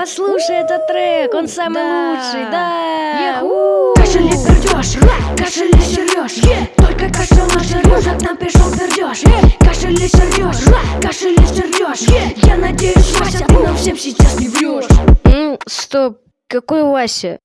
Послушай этот трек, он самый Да. лучший, да. Кашель и пердеж, кашель и сереж Только кашель нажрешь, а к нам пришел пердеж Кашель и сереж, кашель и сереж Я надеюсь, Вася, ты нам всем сейчас не врешь Ну, стоп, какой Вася?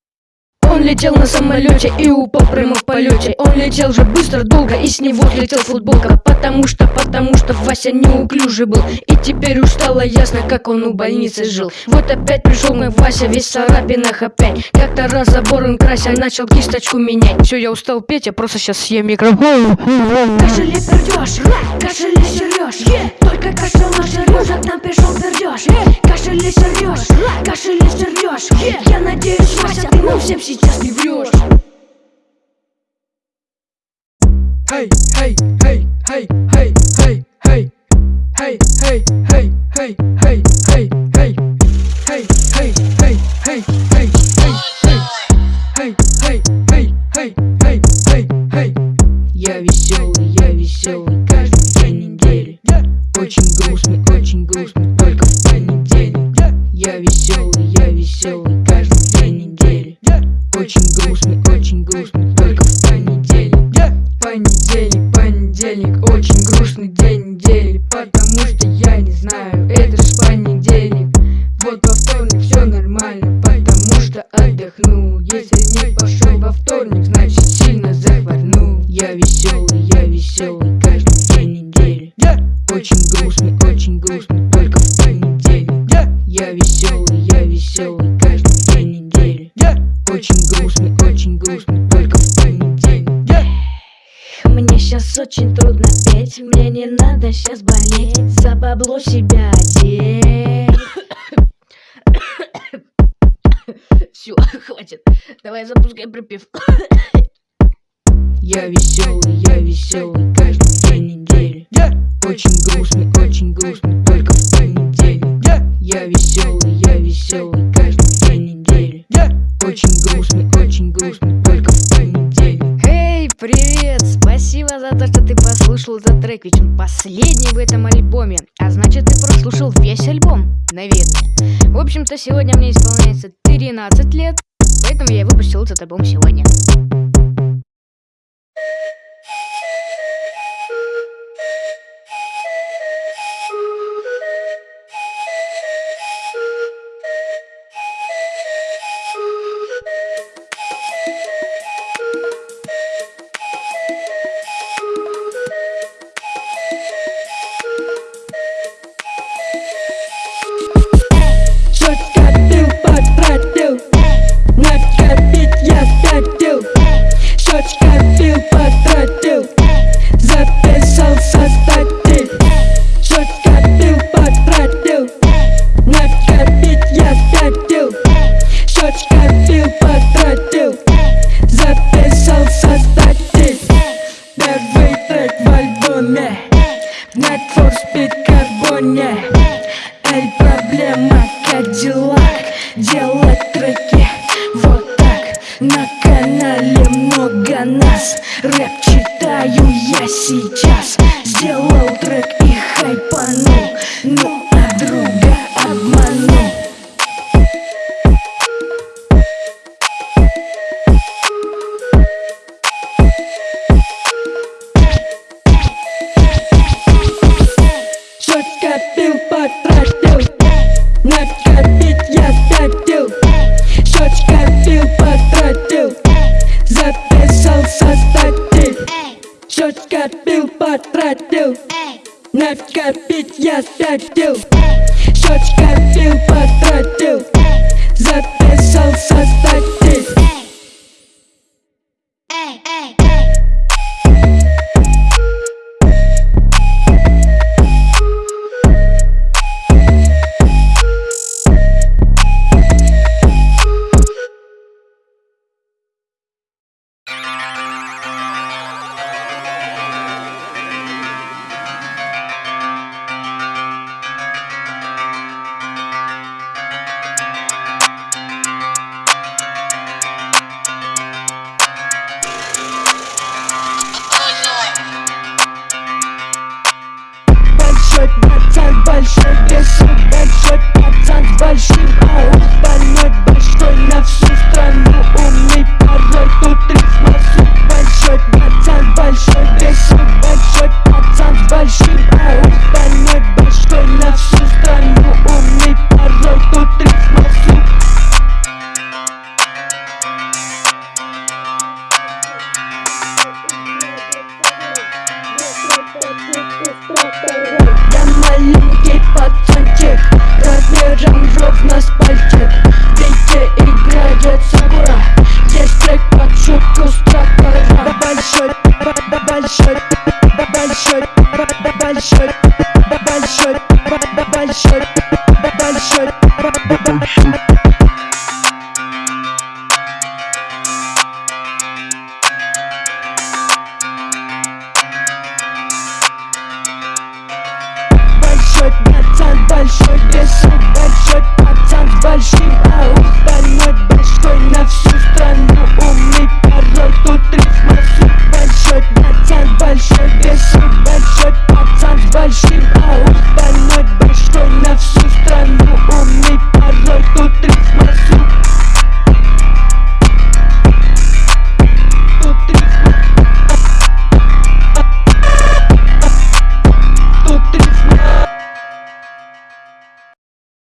Он летел на самолете и упал прямо в полете. Он летел же быстро, долго и с него слетел футболка. Потому что, потому что Вася неуклюжий был. И теперь уж стало ясно, как он у больницы жил. Вот опять пришел мой Вася, весь в царапинах опять. Как-то раз забор он крася, начал кисточку менять. Все, я устал петь, я просто сейчас съем микрофон. Кашель и пердеж, кашель и сереж Только кашель нажрешь, а к нам пришел пердеж Кашель и сереж, кашель и сереж Я надеюсь, совсем сейчас не врешь Эй, эй, эй, эй, эй, эй, эй Эй, эй, эй, эй, эй, эй, эй Эй, эй, эй, эй, эй, эй, эй Эй, эй, эй, эй, эй, эй Я веселый, я веселый каждый день недели Очень грустный, очень грустный только в понедельник Я веселый очень грустный день недели Потому что я не знаю, это ж понедельник. Вот во вторник все нормально, потому что отдохнул Если не пошел во вторник, значит сильно захворнул Я веселый, я веселый каждый день недели Очень грустный, очень грустный только в понедельник. Я веселый, я веселый каждый день недели Очень грустный, очень грустный сейчас очень трудно петь, мне не надо сейчас болеть, за бабло себя одеть. Все, хватит, давай запускай припев. Я веселый, я веселый каждый день недели. Очень грустный, очень грустный только в понедельник Я веселый, последний в этом альбоме. А значит, ты прослушал весь альбом, наверное. В общем-то, сегодня мне исполняется 13 лет, поэтому я выпустил этот альбом сегодня. For Speed Карбоне Эй, проблема, как дела? Делать треки вот так. На канале много нас. Рэп читаю я сейчас. Сделал трек Кровь копить я статил Щечка şöyle ben şöyle ben şöyle ben şöyle ben şöyle Большой, братан, большой, песок, большой, пацан, большой